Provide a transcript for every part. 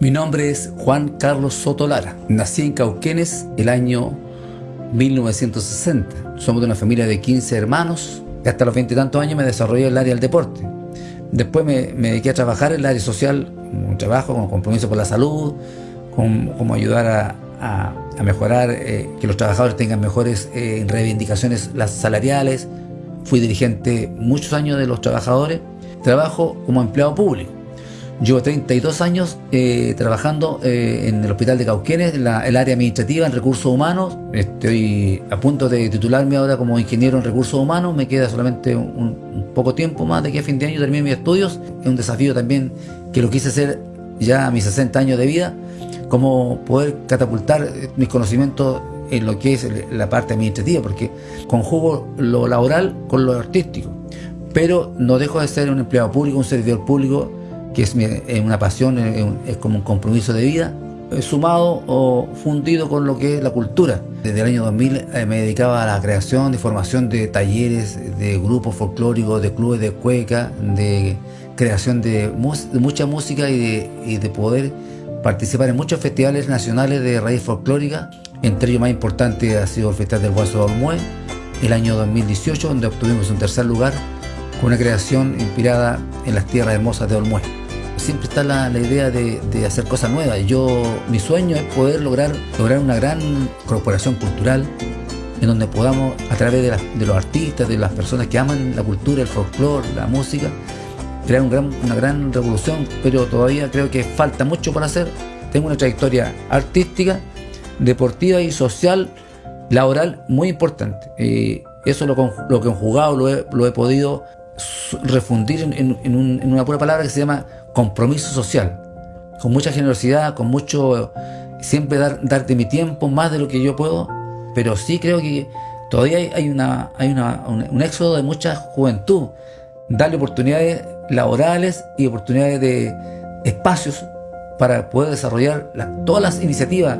nombre es Juan Carlos Sotolara. Nací en Cauquenes el año 1960. Somos de una familia de 15 hermanos. Hasta los 20 y tantos años me desarrollé en el área del deporte. Después me, dediqué a trabajar en el área social, un trabajo con compromiso por la salud, como ayudar a, mejorar, eh, que los trabajadores tengan mejores eh, reivindicaciones las salariales. Fui dirigente muchos años de los trabajadores. Trabajo como empleado público. Llevo 32 años eh, trabajando eh, en el Hospital de Cauquenes, en el área administrativa, en recursos humanos. Estoy a punto de titularme ahora como ingeniero en recursos humanos. Me queda solamente un, poco tiempo más de aquí a fin de año termine mis estudios. Es un desafío también que lo quise hacer ya a mis 60 años de vida, como poder catapultar mis conocimientos en lo que es la parte administrativa, porque conjugo lo laboral con lo artístico. Pero no dejo de ser un empleado público, un servidor público que es, una pasión, es, como un compromiso de vida, sumado o fundido con lo que es la cultura. Desde el año 2000 eh, me dedicaba a la creación y formación de talleres, de grupos folclóricos, de clubes de cueca, de creación de, mucha música y de, poder participar en muchos festivales nacionales de raíz folclórica. Entre ellos más importante ha sido el Festival del Guaso de Olmué, el año 2018, donde obtuvimos un tercer lugar con una creación inspirada en las tierras hermosas de Olmué siempre está la, idea de, hacer cosas nuevas. Yo, mi sueño es poder lograr, lograr una gran corporación cultural en donde podamos, a través de, los artistas, de las personas que aman la cultura, el folclore, la música, crear una gran revolución, pero todavía creo que falta mucho por hacer. Tengo una trayectoria artística, deportiva y social, laboral muy importante. Y eso lo, lo que he jugado, lo he, podido refundir en, una pura palabra que se llama compromiso social, con mucha generosidad, con mucho, siempre dar, darte mi tiempo, más de lo que yo puedo, pero sí creo que todavía hay, una, hay un, éxodo de mucha juventud, darle oportunidades laborales y oportunidades de espacios para poder desarrollar todas las iniciativas,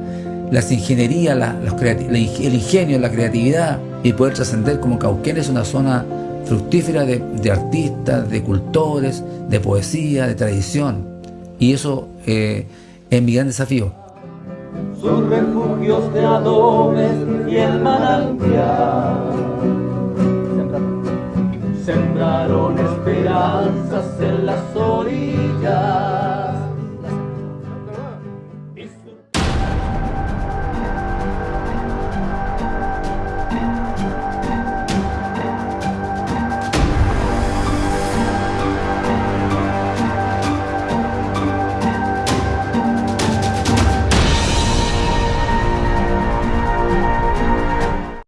las ingenierías, el ingenio, la creatividad y poder trascender como Cauquén es una zona fructífera de, artistas, de cultores, de poesía, de tradición. Y eso eh, es mi gran desafío. Sus refugios de adobes y el manantial sembraron esperanzas en las